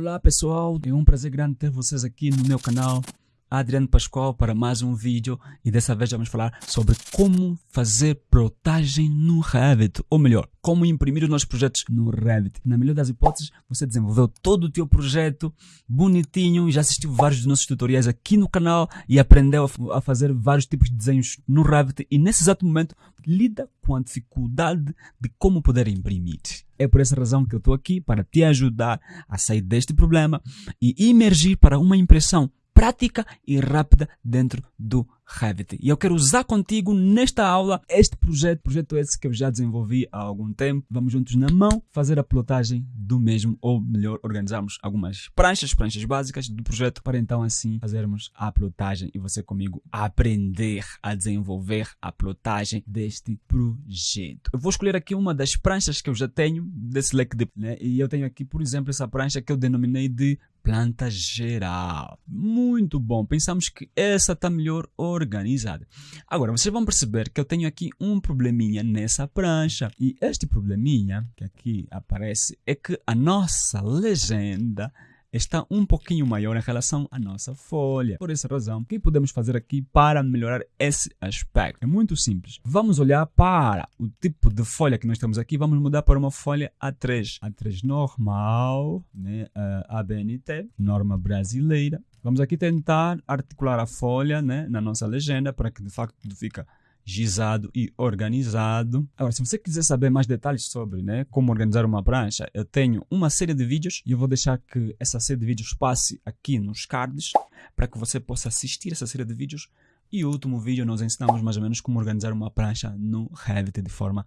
Olá pessoal, é um prazer grande ter vocês aqui no meu canal Adriano Pascoal para mais um vídeo e dessa vez vamos falar sobre como fazer plotagem no Revit, ou melhor, como imprimir os nossos projetos no Revit. Na melhor das hipóteses, você desenvolveu todo o teu projeto bonitinho, já assistiu vários dos nossos tutoriais aqui no canal e aprendeu a fazer vários tipos de desenhos no Revit e nesse exato momento lida com a dificuldade de como poder imprimir. É por essa razão que eu estou aqui para te ajudar a sair deste problema e emergir para uma impressão prática e rápida dentro do Revit. E eu quero usar contigo nesta aula este projeto, projeto esse que eu já desenvolvi há algum tempo. Vamos juntos na mão fazer a plotagem do mesmo, ou melhor, organizarmos algumas pranchas, pranchas básicas do projeto para então assim fazermos a plotagem e você comigo aprender a desenvolver a plotagem deste projeto. Eu vou escolher aqui uma das pranchas que eu já tenho desse leque de, né? E eu tenho aqui, por exemplo, essa prancha que eu denominei de planta geral. Muito bom. Pensamos que essa está melhor organizada. Agora, vocês vão perceber que eu tenho aqui um probleminha nessa prancha. E este probleminha que aqui aparece é que a nossa legenda está um pouquinho maior em relação à nossa folha. Por essa razão, o que podemos fazer aqui para melhorar esse aspecto? É muito simples. Vamos olhar para o tipo de folha que nós temos aqui. Vamos mudar para uma folha A3. A3 normal, né? ABNT, norma brasileira. Vamos aqui tentar articular a folha né? na nossa legenda para que de facto fica gizado e organizado. Agora, se você quiser saber mais detalhes sobre né, como organizar uma prancha, eu tenho uma série de vídeos e eu vou deixar que essa série de vídeos passe aqui nos cards para que você possa assistir essa série de vídeos. E o último vídeo nós ensinamos mais ou menos como organizar uma prancha no Revit de forma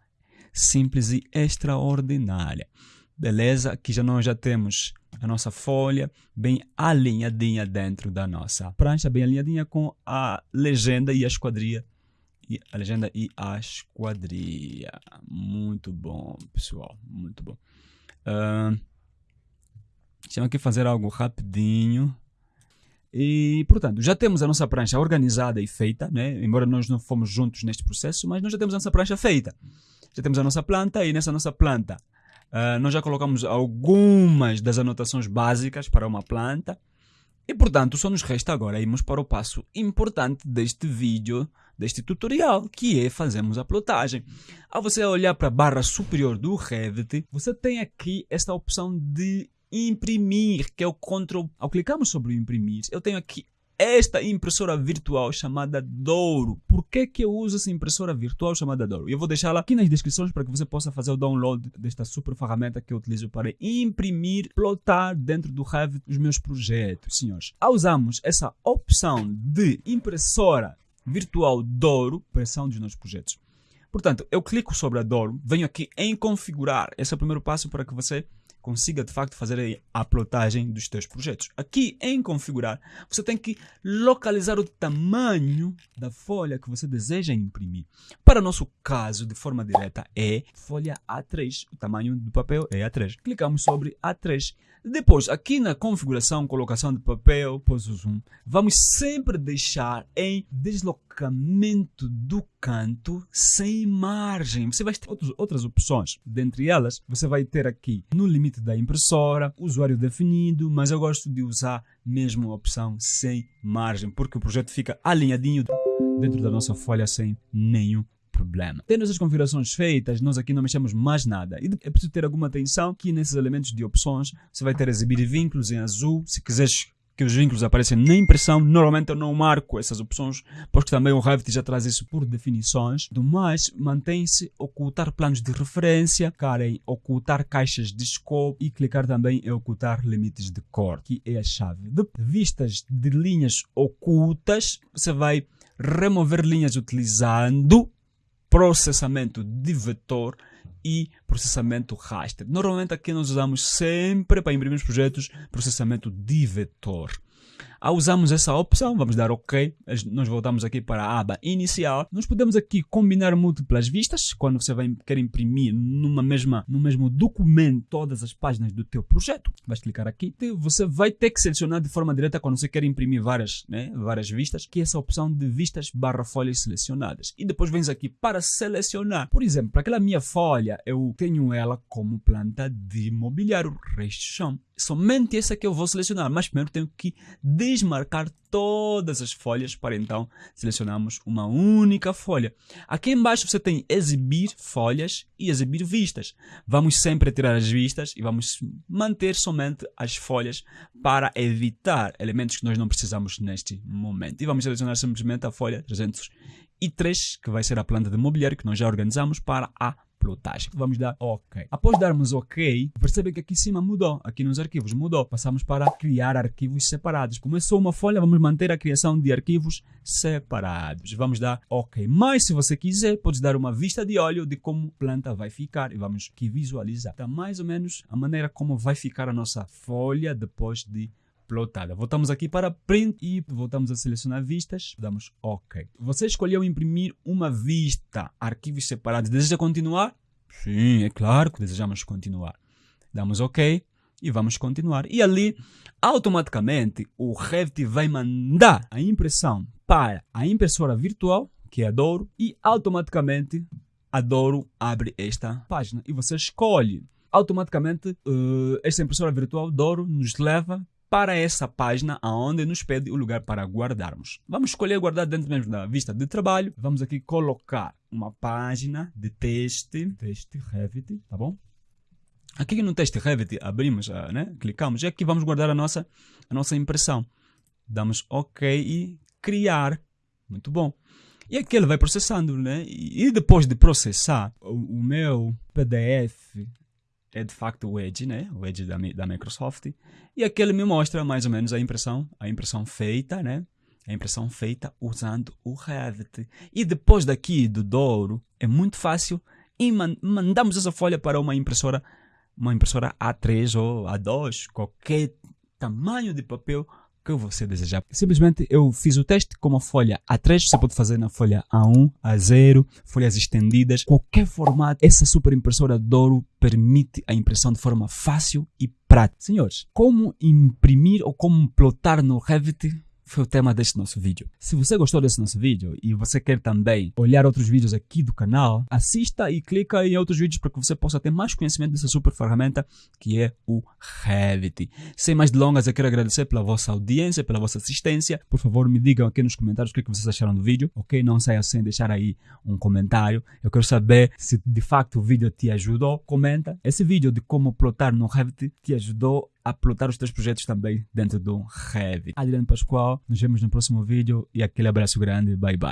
simples e extraordinária. Beleza? Aqui já nós já temos a nossa folha bem alinhadinha dentro da nossa prancha, bem alinhadinha com a legenda e a esquadria e a legenda e a esquadria. Muito bom, pessoal. Muito bom. Uh, eu aqui fazer algo rapidinho. E, portanto, já temos a nossa prancha organizada e feita, né? embora nós não fomos juntos neste processo, mas nós já temos a nossa prancha feita. Já temos a nossa planta e nessa nossa planta uh, nós já colocamos algumas das anotações básicas para uma planta. E, portanto, só nos resta agora irmos para o passo importante deste vídeo, deste tutorial, que é fazermos a plotagem. Ao você olhar para a barra superior do Revit, você tem aqui esta opção de imprimir, que é o Ctrl. Ao clicarmos sobre o imprimir, eu tenho aqui esta impressora virtual chamada Douro. Por que, que eu uso essa impressora virtual chamada Douro? Eu vou deixá-la aqui nas descrições para que você possa fazer o download desta super ferramenta que eu utilizo para imprimir, plotar dentro do Revit os meus projetos. Senhores, ao usarmos essa opção de impressora virtual Douro, pressão dos nossos projetos. Portanto, eu clico sobre a Douro, venho aqui em configurar. Esse é o primeiro passo para que você consiga de facto fazer a plotagem dos teus projetos. Aqui em configurar, você tem que localizar o tamanho da folha que você deseja imprimir. Para o nosso caso, de forma direta, é folha A3. O tamanho do papel é A3. Clicamos sobre A3. Depois, aqui na configuração, colocação de papel, pôs o zoom, vamos sempre deixar em deslocamento do canto sem margem. Você vai ter outros, outras opções. Dentre elas, você vai ter aqui no limite da impressora, usuário definido, mas eu gosto de usar mesmo a opção sem margem, porque o projeto fica alinhadinho dentro da nossa folha sem nenhum problema. Tendo essas configurações feitas, nós aqui não mexemos mais nada. E é preciso ter alguma atenção que nesses elementos de opções você vai ter exibir vínculos em azul. Se quiseres que os vínculos apareçam na impressão, normalmente eu não marco essas opções, porque também o Revit já traz isso por definições. Do mais, mantém-se ocultar planos de referência, clicar em ocultar caixas de scope e clicar também em ocultar limites de cor, que é a chave. De vistas de linhas ocultas, você vai remover linhas utilizando processamento de vetor e processamento raster. Normalmente aqui nós usamos sempre para imprimir os projetos processamento de vetor. Ao usarmos essa opção, vamos dar OK, nós voltamos aqui para a aba inicial. Nós podemos aqui combinar múltiplas vistas, quando você vai querer imprimir numa mesma, no mesmo documento todas as páginas do teu projeto. Vais clicar aqui, você vai ter que selecionar de forma direta quando você quer imprimir várias, né, várias vistas, que é essa opção de vistas barra folhas selecionadas. E depois vens aqui para selecionar. Por exemplo, aquela minha folha eu tenho ela como planta de mobiliário, resto chão. Somente essa que eu vou selecionar, mas primeiro tenho que desmarcar todas as folhas para então selecionarmos uma única folha. Aqui embaixo você tem exibir folhas e exibir vistas. Vamos sempre tirar as vistas e vamos manter somente as folhas para evitar elementos que nós não precisamos neste momento. E vamos selecionar simplesmente a folha 303, que vai ser a planta de mobiliário que nós já organizamos para a plotagem. Vamos dar OK. Após darmos OK, percebe que aqui em cima mudou. Aqui nos arquivos mudou. Passamos para criar arquivos separados. Começou uma folha, vamos manter a criação de arquivos separados. Vamos dar OK. Mas se você quiser, pode dar uma vista de olho de como a planta vai ficar e vamos aqui visualizar. Está mais ou menos a maneira como vai ficar a nossa folha depois de plotada. Voltamos aqui para print e voltamos a selecionar vistas, damos OK. Você escolheu imprimir uma vista, arquivos separados. Deseja continuar? Sim, é claro que desejamos continuar. Damos OK e vamos continuar. E ali, automaticamente, o Revit vai mandar a impressão para a impressora virtual, que é a Douro, e automaticamente a Douro abre esta página. E você escolhe automaticamente uh, esta impressora virtual Douro nos leva para essa página aonde nos pede o lugar para guardarmos. Vamos escolher guardar dentro mesmo da vista de trabalho. Vamos aqui colocar uma página de teste, teste Revit, tá bom? Aqui no teste Revit abrimos, ah, né? clicamos e aqui vamos guardar a nossa, a nossa impressão. Damos OK e criar. Muito bom. E aqui ele vai processando, né? E depois de processar, o meu PDF é de facto o Edge, né? O Edge da, da Microsoft. E aqui ele me mostra mais ou menos a impressão, a impressão feita, né? A impressão feita usando o Revit. E depois daqui do Douro, é muito fácil e man mandamos essa folha para uma impressora, uma impressora A3 ou A2, qualquer tamanho de papel que você desejar. Simplesmente eu fiz o teste com uma folha A3, você pode fazer na folha A1, A0, folhas estendidas, qualquer formato. Essa super impressora Douro permite a impressão de forma fácil e prática. Senhores, como imprimir ou como plotar no Revit foi o tema deste nosso vídeo. Se você gostou desse nosso vídeo e você quer também olhar outros vídeos aqui do canal, assista e clica em outros vídeos para que você possa ter mais conhecimento dessa super ferramenta que é o Revit. Sem mais delongas, eu quero agradecer pela vossa audiência, pela vossa assistência. Por favor, me digam aqui nos comentários o que, é que vocês acharam do vídeo, ok? Não saia sem deixar aí um comentário. Eu quero saber se de facto o vídeo te ajudou. Comenta. Esse vídeo de como plotar no Revit te ajudou a plotar os teus projetos também dentro do Revit. Adriano Pascoal, nos vemos no próximo vídeo e aquele abraço grande, bye bye.